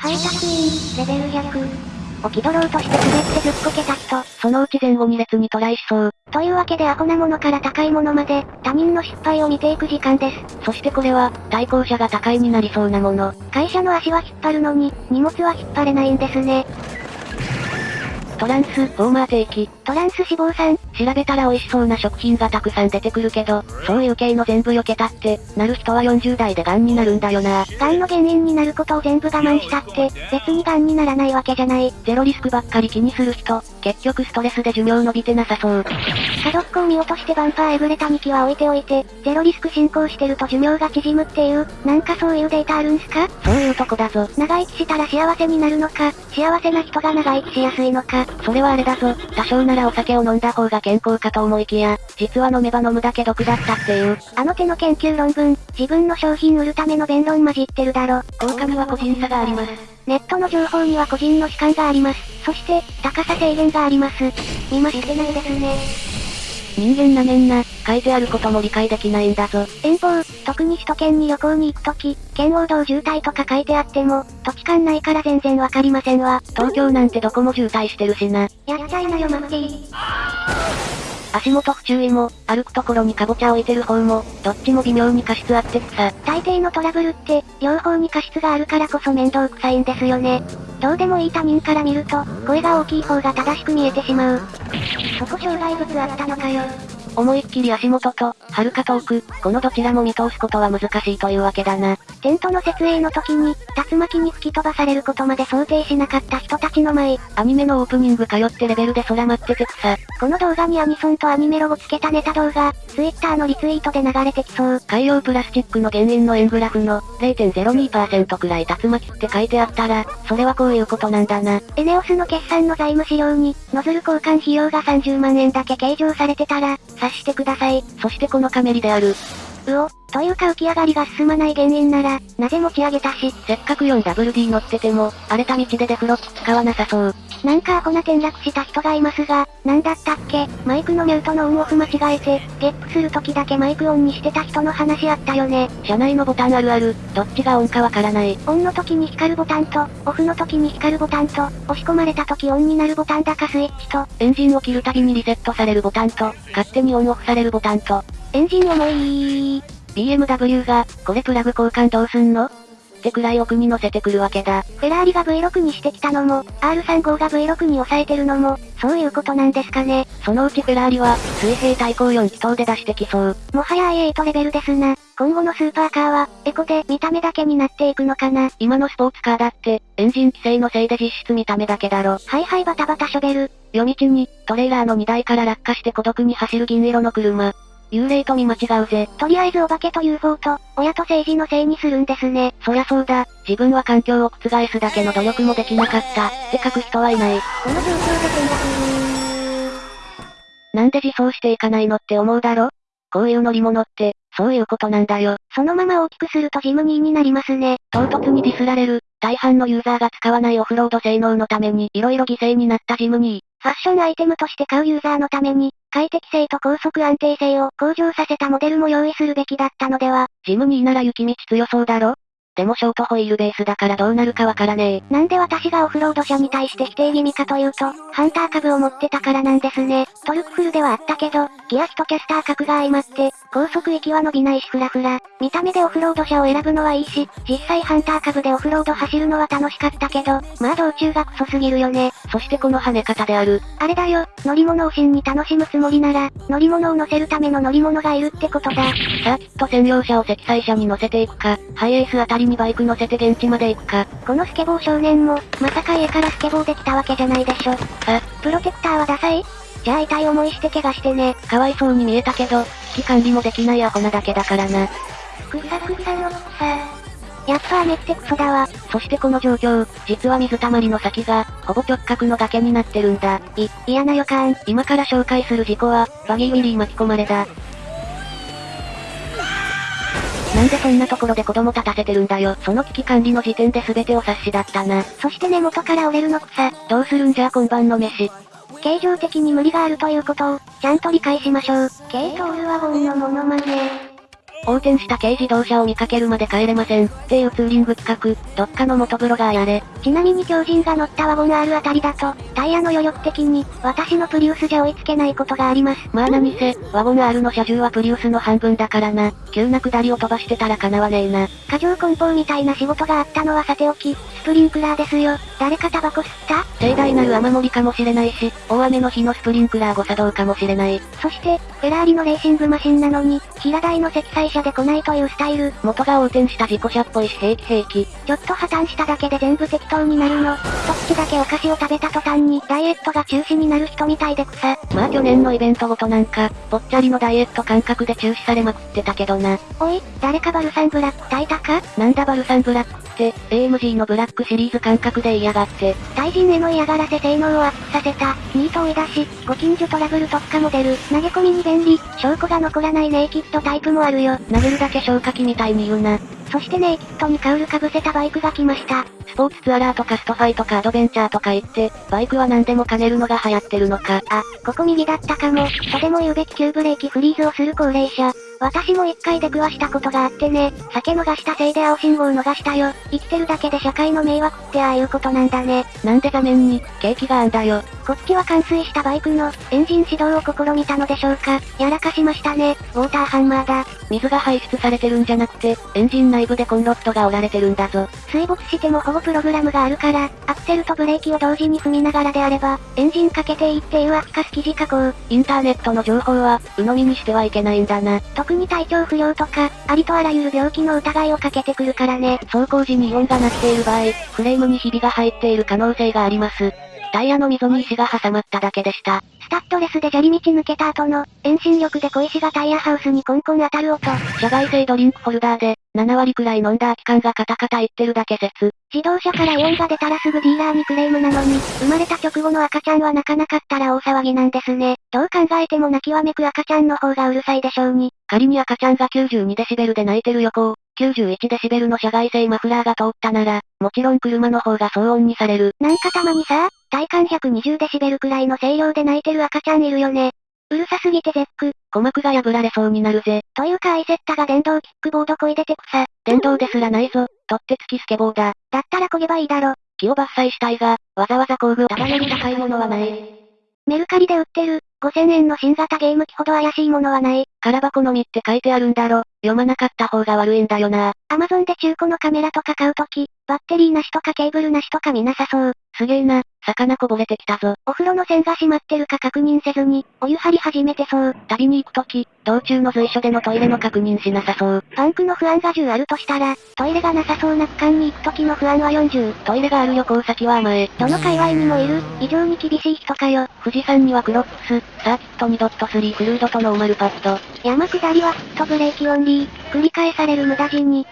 配達員、レベル100。起き取ろうとして滑ってずっこけた人。そのうち前後2列にトライしそう。というわけでアホなものから高いものまで、他人の失敗を見ていく時間です。そしてこれは、対向車が高いになりそうなもの。会社の足は引っ張るのに、荷物は引っ張れないんですね。トランス、フォーマー定期。トランス脂肪酸。調べたら美味しそうな食品がたくさん出てくるけど、そういう系の全部避けたって、なる人は40代で癌になるんだよな。癌の原因になることを全部我慢したって、別に癌にならないわけじゃない。ゼロリスクばっかり気にする人、結局ストレスで寿命伸びてなさそう。家族を見落としてバンパーエブレタ2機は置いておいて、ゼロリスク進行してると寿命が縮むっていう、なんかそういうデータあるんすか？そういうとこだぞ。長生きしたら幸せになるのか、幸せな人が長生きしやすいのか。それはあれだぞ。多少ならお酒を飲んだ方が健康かと思いきや、実は飲めば飲むだけ毒だったっていう。あの手の研究論文、自分の商品売るための弁論混じってるだろ。効果には個人差があります。ネットの情報には個人の主観があります。そして、高さ制限があります。見ましてないですね。人間なめんな、書いてあることも理解できないんだぞ。遠方、特に首都圏に旅行に行くとき、県央道渋滞とか書いてあっても、土地勘ないから全然わかりませんわ。東京なんてどこも渋滞してるしな。やっちゃいなよマッキー。足元不注意も、歩くところにカボチャ置いてる方も、どっちも微妙に過失あってくさ。大抵のトラブルって、両方に過失があるからこそ面倒くさいんですよね。どうでもいい他人から見ると、声が大きい方が正しく見えてしまう。そこ障害物あったのかよ。思いっきり足元と、遥か遠く、このどちらも見通すことは難しいというわけだな。テントの設営の時に、竜巻に吹き飛ばされることまで想定しなかった人たちの前。アニメのオープニング通ってレベルで空待っててくさ。この動画にアニソンとアニメロゴつけたネタ動画、ツイッターのリツイートで流れてきそう。海洋プラスチックの原因の円グラフの0.02%くらい竜巻って書いてあったら、それはこういうことなんだな。エネオスの決算の財務資料に、ノズル交換費用が30万円だけ計上されてたら、察してください。そしてこのカメリである。うお、というか浮き上がりが進まない原因なら、なぜ持ち上げたし。せっかく 4WD 乗ってても、荒れた道でデフロック使わなさそう。なんかアホな転落した人がいますが、なんだったっけ？マイクのミュートのオンオフ間違えて、ゲップする時だけマイクオンにしてた人の話あったよね。車内のボタンあるある、どっちがオンかわからない。オンの時に光るボタンと、オフの時に光るボタンと、押し込まれた時オンになるボタンだかスイッチと、エンジンを切るたびにリセットされるボタンと、勝手にオンオフされるボタンと、エンジン重い BMW が、これプラグ交換どうすんの？ってくらい奥に乗せてくるわけだ。フェラーリが V6 にしてきたのも、R35 が V6 に抑えてるのも、そういうことなんですかね。そのうちフェラーリは、水平対向4気筒で出してきそう。もはや i8 レベルですな。今後のスーパーカーは、エコで見た目だけになっていくのかな。今のスポーツカーだって、エンジン規制のせいで実質見た目だけだろ。はいはいバタバタショベル。夜道に、トレーラーの荷台から落下して孤独に走る銀色の車。幽霊と見間違うぜ。とりあえずお化けと UFO と、親と政治のせいにするんですね。そりゃそうだ。自分は環境を覆すだけの努力もできなかった。って書く人はいない。この状況で転落なんで自走していかないのって思うだろ？こういう乗り物って、そういうことなんだよ。そのまま大きくするとジムニーになりますね。唐突にディスられる、大半のユーザーが使わないオフロード性能のために色々犠牲になったジムニー。ファッションアイテムとして買うユーザーのために、快適性と高速安定性を向上させたモデルも用意するべきだったのでは。ジムニーなら雪道強そうだろ？でもショートホイールベースだからどうなるかわからねえ。なんで私がオフロード車に対して否定気味かというと、ハンター株を持ってたからなんですね。トルクフルではあったけど、ギア比とキャスター角が相まって、高速域は伸びないしフラフラ。見た目でオフロード車を選ぶのはいいし、実際ハンター株でオフロード走るのは楽しかったけど、まあ道中がクソすぎるよね。そしてこの跳ね方である。あれだよ、乗り物を真に楽しむつもりなら、乗り物を乗せるための乗り物がいるってことだ。サーキット専用車を積載車に乗せていくか、ハイエースあたりにバイク乗せて現地まで行くか。このスケボー少年も、まさか家からスケボーできたわけじゃないでしょ。あ、プロテクターはダサいじゃあ痛い思いして怪我してね。かわいそうに見えたけど、危機管理もできないアホなだけだからな。くさくさの草。やっぱ雨ってクソだわ。そしてこの状況、実は水たまりの先が、ほぼ直角の崖になってるんだ。い、嫌な予感。今から紹介する事故は、バギーウィリー巻き込まれだ。なんでそんなところで子供立たせてるんだよ。その危機管理の時点で全てお察しだったな。そして根元から折れるの草。どうするんじゃ今晩の飯。形状的に無理があるということを、ちゃんと理解しましょう。軽トールワゴンのモノマネ。横転した軽自動車を見かけるまで帰れません。っていうツーリング企画、どっかの元ブロガーやれ。ちなみに狂人が乗ったワゴン R あたりだと、タイヤの余力的に、私のプリウスじゃ追いつけないことがあります。まあ何せ、ワゴン R の車重はプリウスの半分だからな。急な下りを飛ばしてたら叶わねえな。過剰梱包みたいな仕事があったのはさておき、スプリンクラーですよ。誰かタバコ吸った？盛大なる雨漏りかもしれないし、大雨の日のスプリンクラー誤作動かもしれない。そして、フェラーリのレーシングマシンなのに、平台の積載車で来ないというスタイル。元が横転した事故車っぽいし平気平気。ちょっと破綻しただけで全部適当になるの。一口だけお菓子を食べた途端にダイエットが中止になる人みたいで草。まあ去年のイベントごとなんか、ぽっちゃりのダイエット感覚で中止されまくってたけどな。おい、誰かバルサンブラック炊いたか？なんだバルサンブラック？って、AMG のブラックシリーズ感覚で嫌がって。対人への嫌がらせ性能をアップさせた、ニート追い出し、ご近所トラブル特化モデル、投げ込みに便利、証拠が残らないネイキッドタイプもあるよ。殴るだけ消火器みたいに言うな。そしてネイキッドにカウルかぶせたバイクが来ました。スポーツツアラーとかストファイとかアドベンチャーとか言って、バイクは何でも兼ねるのが流行ってるのか。あ、ここ右だったかも。とでも言うべき急ブレーキフリーズをする高齢者。私も一回出くわしたことがあってね。酒逃したせいで青信号逃したよ。生きてるだけで社会の迷惑ってああいうことなんだね。なんで画面に、ケーキがあんだよ。こっちは冠水したバイクの、エンジン始動を試みたのでしょうか。やらかしましたね。ウォーターハンマーだ。水が排出されてるんじゃなくて、エンジン内部でコンロッドが折られてるんだぞ。水没しても保護プログラムがあるから、アクセルとブレーキを同時に踏みながらであれば、エンジンかけていいっていう秋かす記事加工。インターネットの情報は、鵜呑みにしてはいけないんだな。特に体調不良とか、ありとあらゆる病気の疑いをかけてくるからね。走行時にイオンが鳴っている場合、フレームにひびが入っている可能性があります。タイヤの溝に石が挟まっただけでした。スタッドレスで砂利道抜けた後の、遠心力で小石がタイヤハウスにコンコン当たる音。社外製ドリンクホルダーで、7割くらい飲んだ空き缶がカタカタ言ってるだけ説。自動車からイオンが出たらすぐディーラーにクレームなのに、生まれた直後の赤ちゃんは泣かなかったら大騒ぎなんですね。どう考えても泣きわめく赤ちゃんの方がうるさいでしょうに。仮に赤ちゃんが92デシベルで泣いてる横を、91デシベルの車外製マフラーが通ったなら、もちろん車の方が騒音にされる。なんかたまにさ、体感120デシベルくらいの声量で泣いてる赤ちゃんいるよね。うるさすぎて絶句。鼓膜が破られそうになるぜ。というかアイセッタが電動キックボードこいでて草。電動ですらないぞ。取ってつきスケボーだ。だったら漕げばいいだろ。木を伐採したいが、わざわざ工具を束ねる高いものはない。メルカリで売ってる、5000円の新型ゲーム機ほど怪しいものはない。空箱のみって書いてあるんだろ。読まなかった方が悪いんだよな。アマゾンで中古のカメラとか買うとき、バッテリーなしとかケーブルなしとか見なさそう。すげえな、魚こぼれてきたぞ。お風呂の栓が閉まってるか確認せずに、お湯張り始めてそう。旅に行くとき、道中の随所でのトイレの確認しなさそう。パンクの不安が10あるとしたら、トイレがなさそうな区間に行くときの不安は40。トイレがある旅行先は甘え。どの界隈にもいる、異常に厳しい人かよ。富士山にはクロックス、サーキット2.3フルードとノーマルパッド。山下りはフットブレーキオンリー、繰り返される無駄死に。